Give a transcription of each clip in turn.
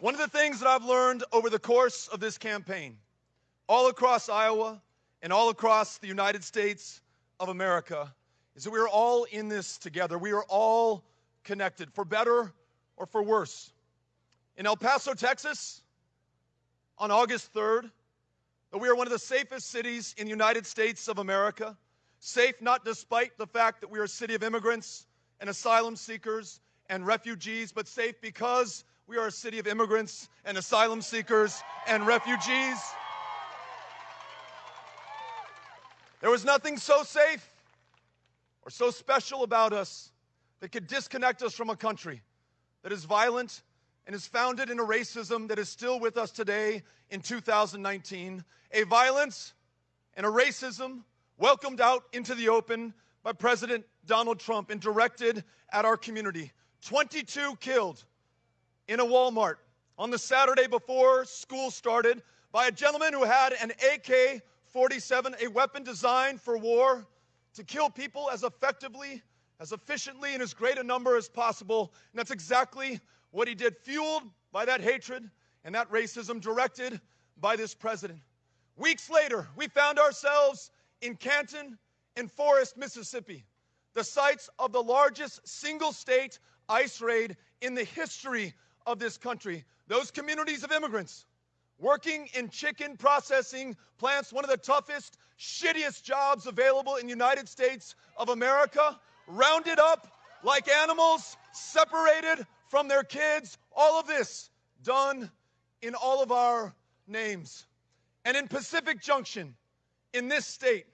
One of the things that I've learned over the course of this campaign, all across Iowa and all across the United States of America, is that we are all in this together. We are all connected, for better or for worse. In El Paso, Texas, on August 3rd, that we are one of the safest cities in the United States of America. Safe not despite the fact that we are a city of immigrants and asylum seekers and refugees, but safe because we are a city of immigrants and asylum seekers and refugees. There was nothing so safe or so special about us that could disconnect us from a country that is violent and is founded in a racism that is still with us today in 2019. A violence and a racism welcomed out into the open by President Donald Trump and directed at our community. 22 killed in a Walmart on the Saturday before school started by a gentleman who had an AK 47, a weapon designed for war to kill people as effectively, as efficiently, in as great a number as possible. And that's exactly what he did, fueled by that hatred and that racism directed by this president. Weeks later, we found ourselves in Canton and Forest, Mississippi, the sites of the largest single state ICE raid in the history of this country. Those communities of immigrants working in chicken processing plants, one of the toughest, shittiest jobs available in the United States of America, rounded up like animals, separated from their kids, all of this done in all of our names. And in Pacific Junction, in this state,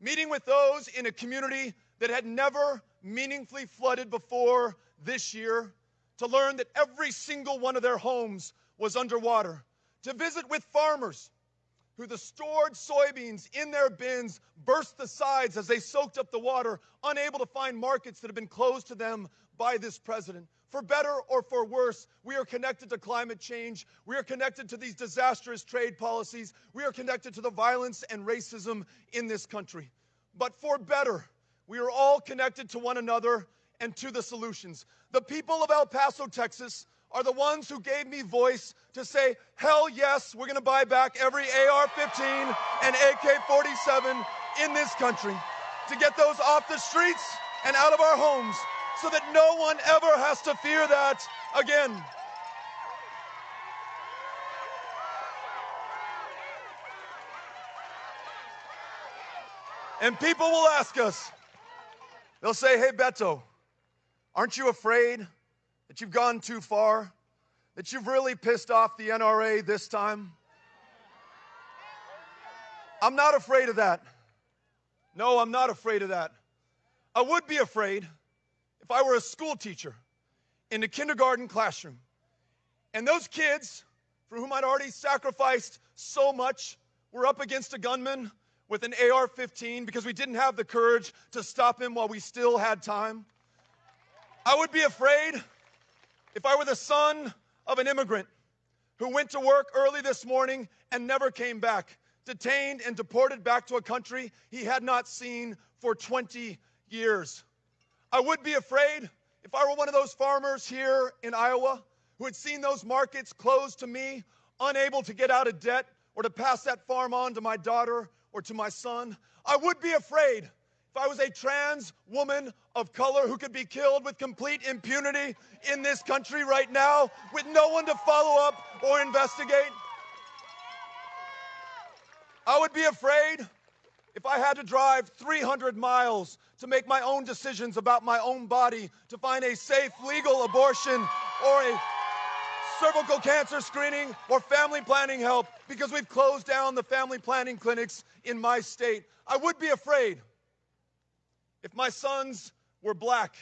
meeting with those in a community that had never meaningfully flooded before this year, to learn that every single one of their homes was underwater, to visit with farmers who the stored soybeans in their bins burst the sides as they soaked up the water, unable to find markets that have been closed to them by this president. For better or for worse, we are connected to climate change. We are connected to these disastrous trade policies. We are connected to the violence and racism in this country. But for better, we are all connected to one another and to the solutions. The people of El Paso, Texas, are the ones who gave me voice to say, hell yes, we're gonna buy back every AR 15 and AK 47 in this country to get those off the streets and out of our homes so that no one ever has to fear that again. And people will ask us, they'll say, hey, Beto, aren't you afraid that you've gone too far? That you've really pissed off the NRA this time? I'm not afraid of that. No, I'm not afraid of that. I would be afraid if I were a school teacher in the kindergarten classroom and those kids for whom I'd already sacrificed so much were up against a gunman with an AR 15 because we didn't have the courage to stop him while we still had time. I would be afraid if I were the son of an immigrant who went to work early this morning and never came back, detained and deported back to a country he had not seen for 20 years. I would be afraid if I were one of those farmers here in Iowa who had seen those markets closed to me, unable to get out of debt or to pass that farm on to my daughter or to my son. I would be afraid I was a trans woman of color who could be killed with complete impunity in this country right now with no one to follow up or investigate. I would be afraid if I had to drive 300 miles to make my own decisions about my own body, to find a safe, legal abortion or a cervical cancer screening or family planning help because we've closed down the family planning clinics in my state. I would be afraid if my sons were black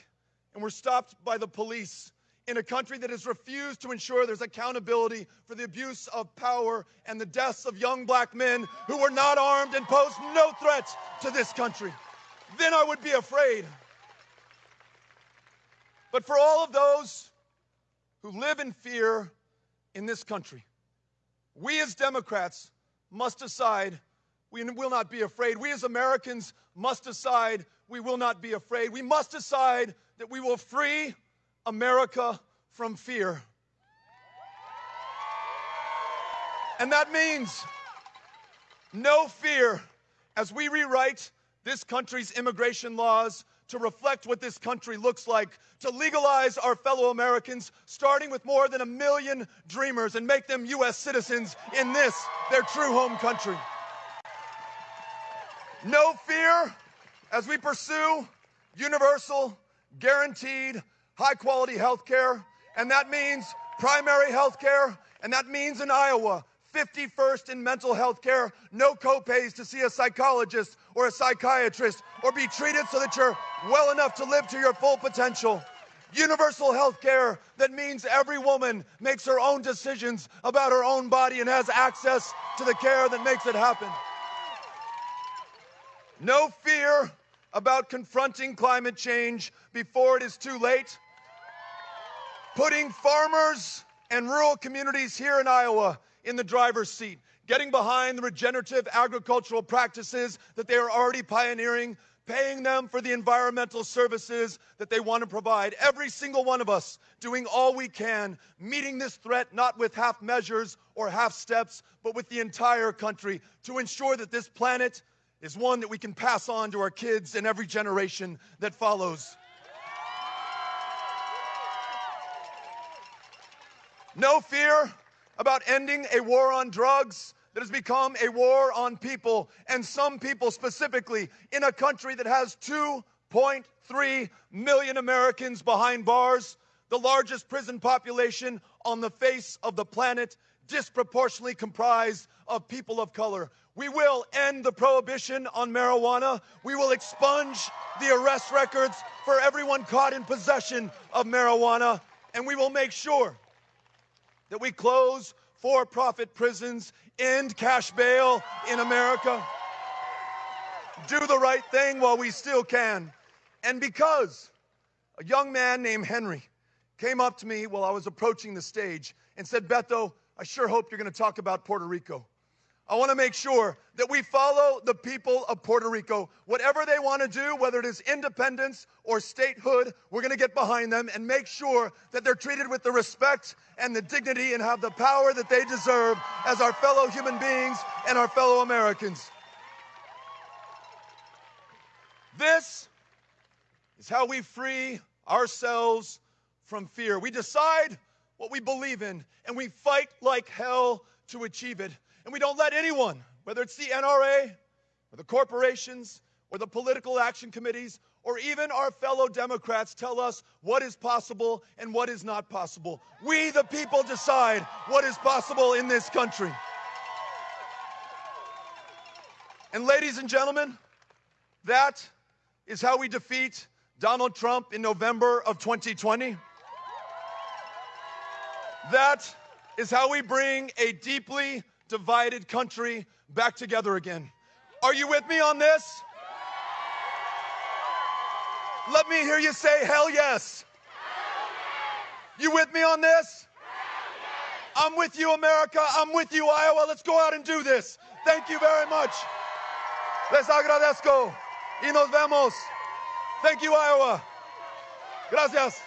and were stopped by the police in a country that has refused to ensure there's accountability for the abuse of power and the deaths of young black men who were not armed and posed no threat to this country then I would be afraid. But for all of those who live in fear in this country, we as Democrats must decide we will not be afraid. We as Americans must decide we will not be afraid. We must decide that we will free America from fear. And that means no fear as we rewrite this country's immigration laws to reflect what this country looks like, to legalize our fellow Americans, starting with more than a million dreamers and make them U.S. citizens in this, their true home country. No fear as we pursue universal, guaranteed, high quality health care. And that means primary health care. And that means in Iowa, 51st in mental health care, no copays to see a psychologist or a psychiatrist or be treated so that you're well enough to live to your full potential. Universal health care that means every woman makes her own decisions about her own body and has access to the care that makes it happen. No fear about confronting climate change before it is too late. Putting farmers and rural communities here in Iowa in the driver's seat, getting behind the regenerative agricultural practices that they are already pioneering, paying them for the environmental services that they want to provide. Every single one of us doing all we can, meeting this threat not with half measures or half steps, but with the entire country to ensure that this planet is one that we can pass on to our kids and every generation that follows. No fear about ending a war on drugs that has become a war on people, and some people specifically in a country that has 2.3 million Americans behind bars, the largest prison population on the face of the planet, disproportionately comprised of people of color. We will end the prohibition on marijuana. We will expunge the arrest records for everyone caught in possession of marijuana. And we will make sure that we close for profit prisons, end cash bail in America, do the right thing while we still can. And because a young man named Henry came up to me while I was approaching the stage and said, Beto, I sure hope you're going to talk about Puerto Rico. I want to make sure that we follow the people of Puerto Rico. Whatever they want to do, whether it is independence or statehood, we're going to get behind them and make sure that they're treated with the respect and the dignity and have the power that they deserve as our fellow human beings and our fellow Americans. This is how we free ourselves from fear. We decide what we believe in and we fight like hell to achieve it. And we don't let anyone, whether it's the NRA or the corporations or the political action committees or even our fellow Democrats tell us what is possible and what is not possible. We, the people, decide what is possible in this country. And, ladies and gentlemen, that is how we defeat Donald Trump in November of 2020. That is how we bring a deeply divided country back together again. Are you with me on this? Let me hear you say, hell yes. You with me on this? I'm with you, America. I'm with you, Iowa. Let's go out and do this. Thank you very much. Les agradezco y nos vemos. Thank you, Iowa. Gracias.